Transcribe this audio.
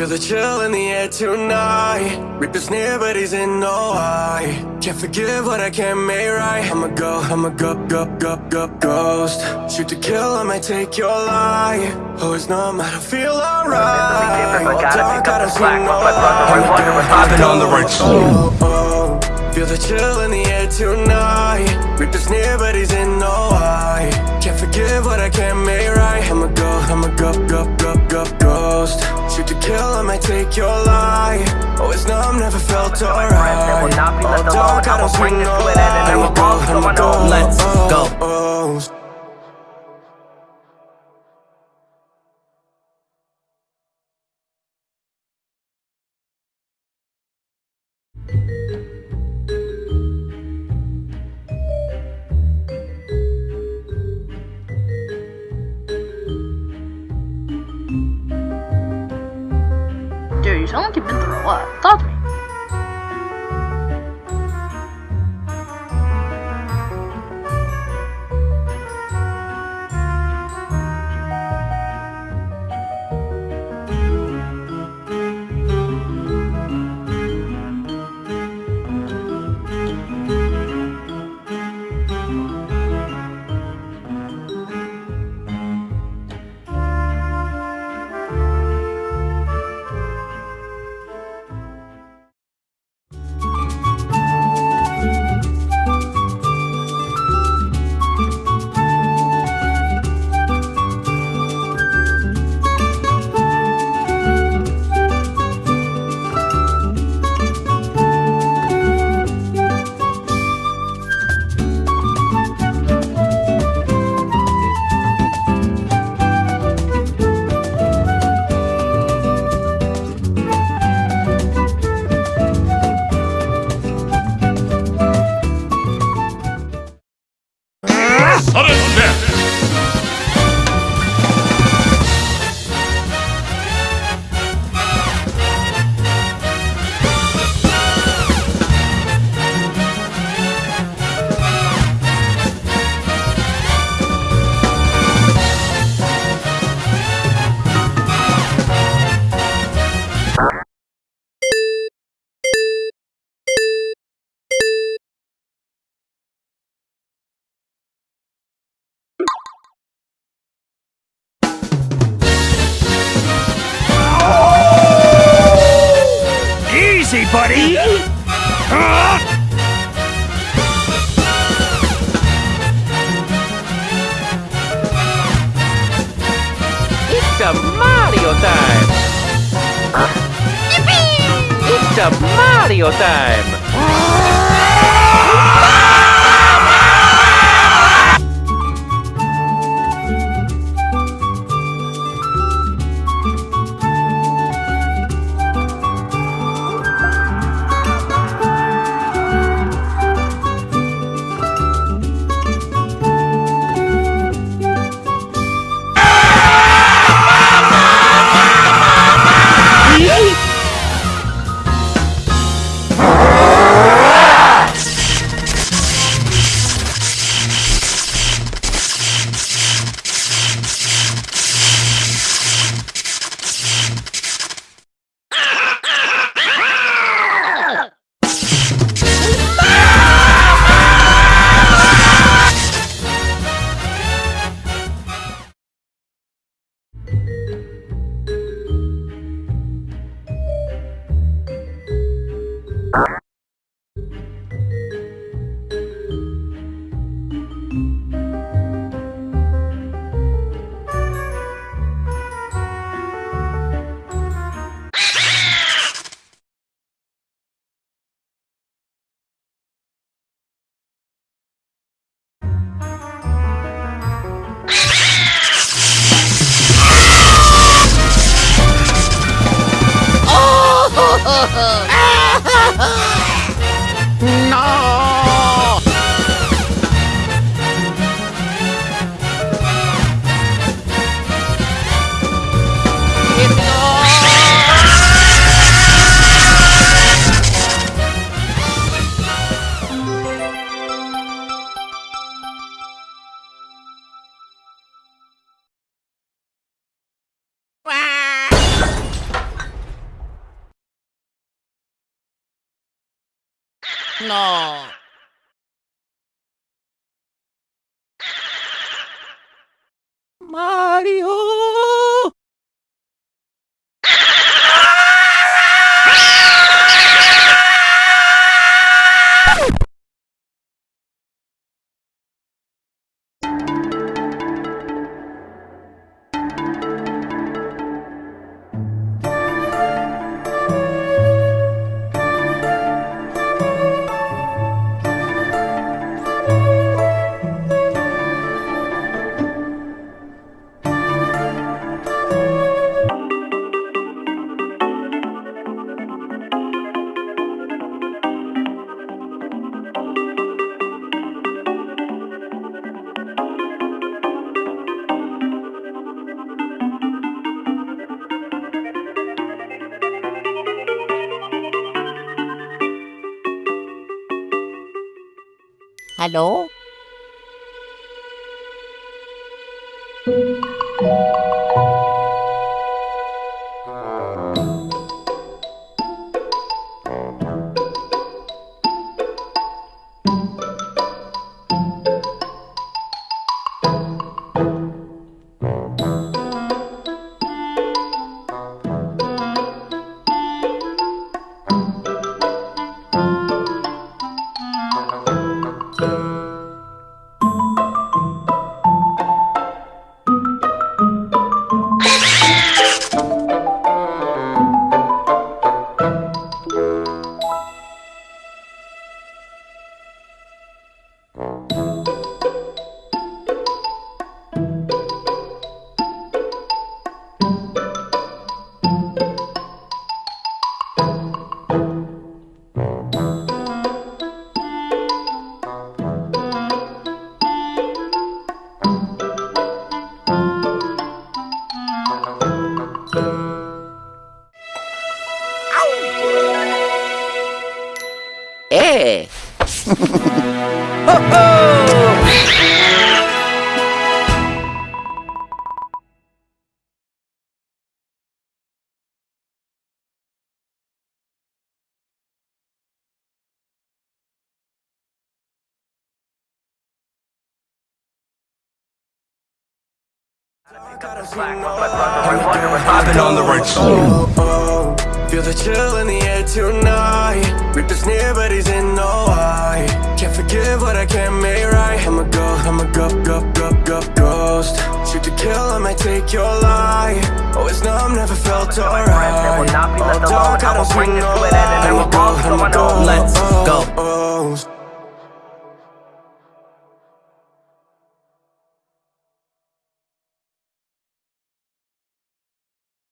Feel the chill in the air tonight. Reaper's near but he's in no high. Can't forgive what I can't make right. I'ma go, I'ma go, go, go, go, ghost. Shoot to kill, I might take your life. Oh, Always numb, I don't feel alright. All dark, I don't see no light Popping on the right oh, oh. Feel the chill in the air tonight. Reaper's near but he's in no high. Can't forgive what I can't make right. I'ma go, I'ma go, go, go, go, ghost. Shoot to kill, might take your life. Oh, Always numb, never felt alright. All oh, dark, I don't see no light I'ma go, I'ma go, Let's oh, go. Like you've been through a lot. Talk to me. Easy, buddy! It's a Mario time! It's a Mario time! No. Mario! Hallo? I've been on the right side. Oh, feel the chill in the air tonight. Reaper's near but he's in no eye. Can't forgive what I can't make right. I'm a go, I'm a go, go, go, go, ghost. Shoot to kill, I might take your life. Oh, Always numb, never felt alright. Oh, dark, I don't see no light I'm a go, I'm a go, Let's oh, go. oh, oh.